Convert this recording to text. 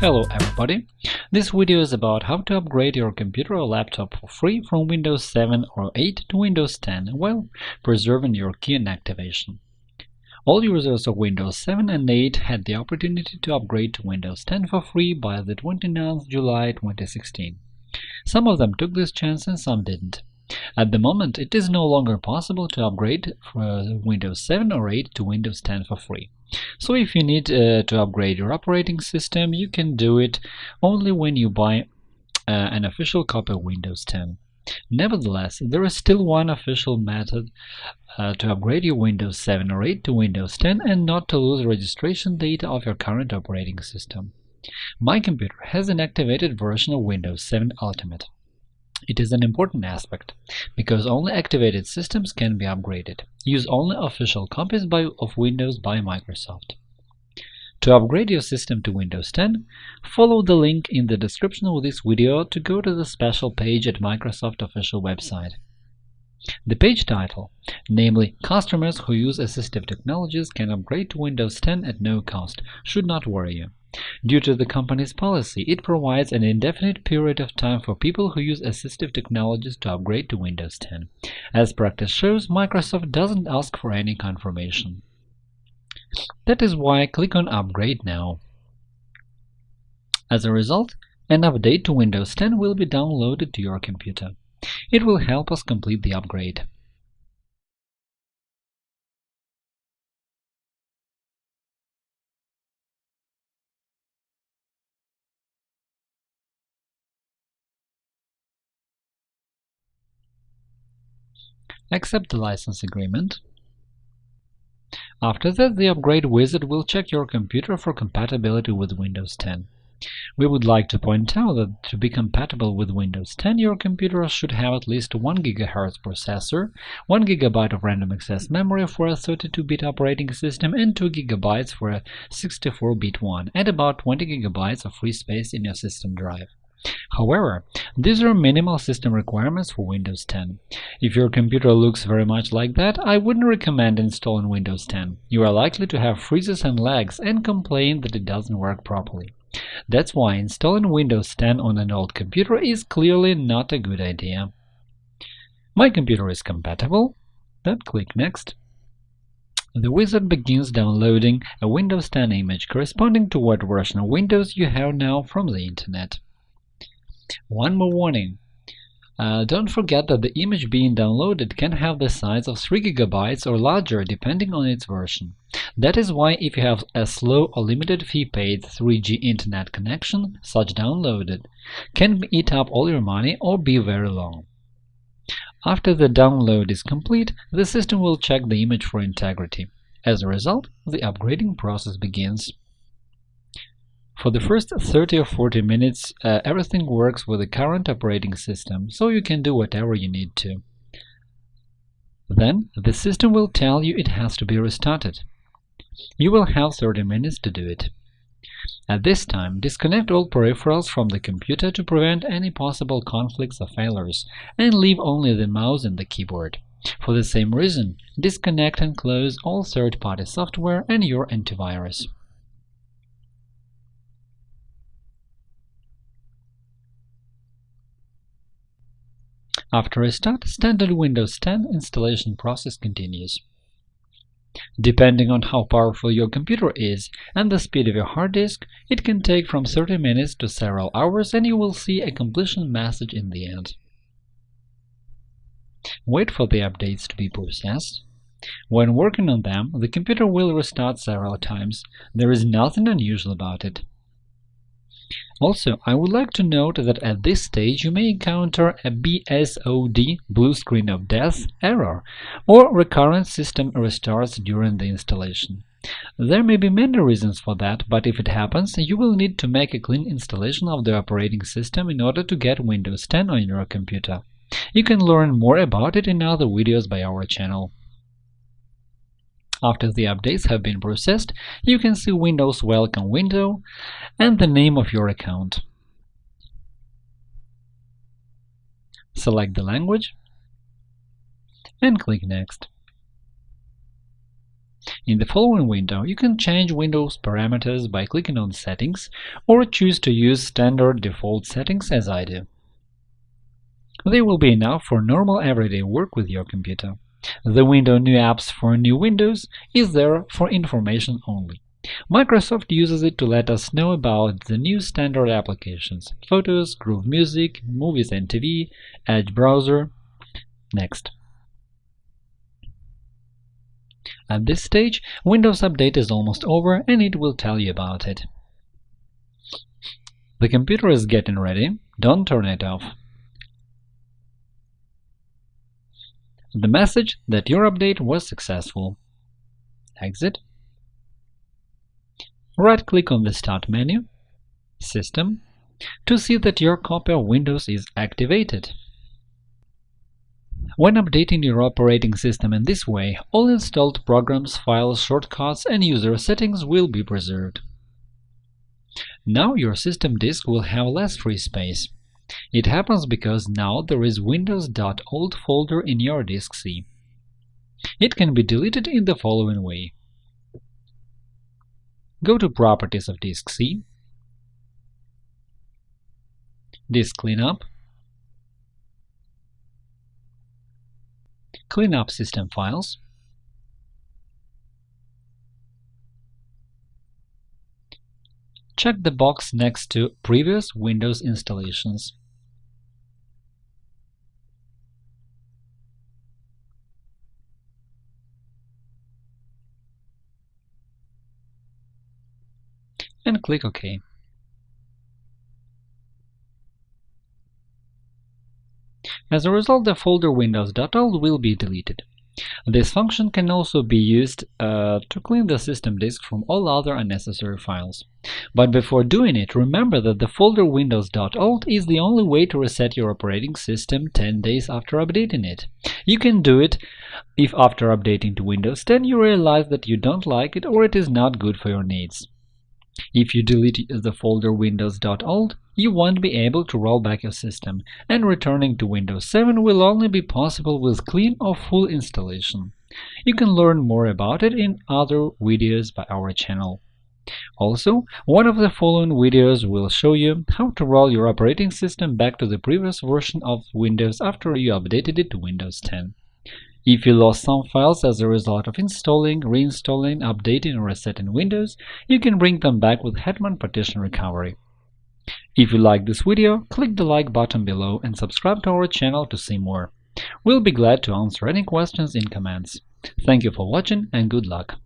Hello everybody! This video is about how to upgrade your computer or laptop for free from Windows 7 or 8 to Windows 10 while preserving your key and activation. All users of Windows 7 and 8 had the opportunity to upgrade to Windows 10 for free by the 29th July 2016. Some of them took this chance and some didn't. At the moment, it is no longer possible to upgrade from Windows 7 or 8 to Windows 10 for free. So if you need uh, to upgrade your operating system, you can do it only when you buy uh, an official copy of Windows 10. Nevertheless, there is still one official method uh, to upgrade your Windows 7 or 8 to Windows 10 and not to lose registration data of your current operating system. My computer has an activated version of Windows 7 Ultimate. It is an important aspect, because only activated systems can be upgraded. Use only official copies by, of Windows by Microsoft. To upgrade your system to Windows 10, follow the link in the description of this video to go to the special page at Microsoft official website. The page title, namely “Customers who use assistive technologies can upgrade to Windows 10 at no cost”, should not worry you. Due to the company's policy, it provides an indefinite period of time for people who use assistive technologies to upgrade to Windows 10. As practice shows, Microsoft doesn't ask for any confirmation. That is why click on Upgrade now. As a result, an update to Windows 10 will be downloaded to your computer. It will help us complete the upgrade. Accept the license agreement. After that, the Upgrade wizard will check your computer for compatibility with Windows 10. We would like to point out that to be compatible with Windows 10, your computer should have at least 1 GHz processor, 1 GB of random access memory for a 32-bit operating system, and 2 GB for a 64-bit one, and about 20 GB of free space in your system drive. However, these are minimal system requirements for Windows 10. If your computer looks very much like that, I wouldn't recommend installing Windows 10. You are likely to have freezes and lags and complain that it doesn't work properly. That's why installing Windows 10 on an old computer is clearly not a good idea. My computer is compatible. Then click Next. The wizard begins downloading a Windows 10 image corresponding to what version of Windows you have now from the Internet. One more warning. Uh, don't forget that the image being downloaded can have the size of 3 GB or larger depending on its version. That is why if you have a slow or limited fee paid 3G internet connection, such downloaded can eat up all your money or be very long. After the download is complete, the system will check the image for integrity. As a result, the upgrading process begins. For the first 30 or 40 minutes, uh, everything works with the current operating system, so you can do whatever you need to. Then the system will tell you it has to be restarted. You will have 30 minutes to do it. At this time, disconnect all peripherals from the computer to prevent any possible conflicts or failures, and leave only the mouse and the keyboard. For the same reason, disconnect and close all third-party software and your antivirus. After a start, standard Windows 10 installation process continues. Depending on how powerful your computer is and the speed of your hard disk, it can take from 30 minutes to several hours and you will see a completion message in the end. Wait for the updates to be processed. When working on them, the computer will restart several times. There is nothing unusual about it. Also, I would like to note that at this stage you may encounter a BSOD blue screen of death error or recurrent system restarts during the installation. There may be many reasons for that, but if it happens, you will need to make a clean installation of the operating system in order to get Windows 10 on your computer. You can learn more about it in other videos by our channel. After the updates have been processed, you can see Windows Welcome window and the name of your account. Select the language and click Next. In the following window, you can change Windows parameters by clicking on Settings or choose to use standard default settings as I do. They will be enough for normal everyday work with your computer. The window New apps for new Windows is there for information only. Microsoft uses it to let us know about the new standard applications – Photos, Groove Music, Movies and TV, Edge browser. Next. At this stage, Windows Update is almost over and it will tell you about it. The computer is getting ready, don't turn it off. The message that your update was successful. Exit. Right-click on the Start menu, System, to see that your copy of Windows is activated. When updating your operating system in this way, all installed programs, files, shortcuts, and user settings will be preserved. Now your system disk will have less free space. It happens because now there is Windows.old folder in your disk C. It can be deleted in the following way. Go to Properties of disk C, Disk Cleanup, Clean up system files, check the box next to Previous Windows installations. And click OK. As a result, the folder windows.old will be deleted. This function can also be used uh, to clean the system disk from all other unnecessary files. But before doing it, remember that the folder windows.old is the only way to reset your operating system 10 days after updating it. You can do it if after updating to Windows 10 you realize that you don't like it or it is not good for your needs. If you delete the folder windows.old, you won't be able to roll back your system, and returning to Windows 7 will only be possible with clean or full installation. You can learn more about it in other videos by our channel. Also, one of the following videos will show you how to roll your operating system back to the previous version of Windows after you updated it to Windows 10. If you lost some files as a result of installing, reinstalling, updating, or resetting Windows, you can bring them back with Hetman Partition Recovery. If you like this video, click the like button below and subscribe to our channel to see more. We'll be glad to answer any questions in comments. Thank you for watching and good luck!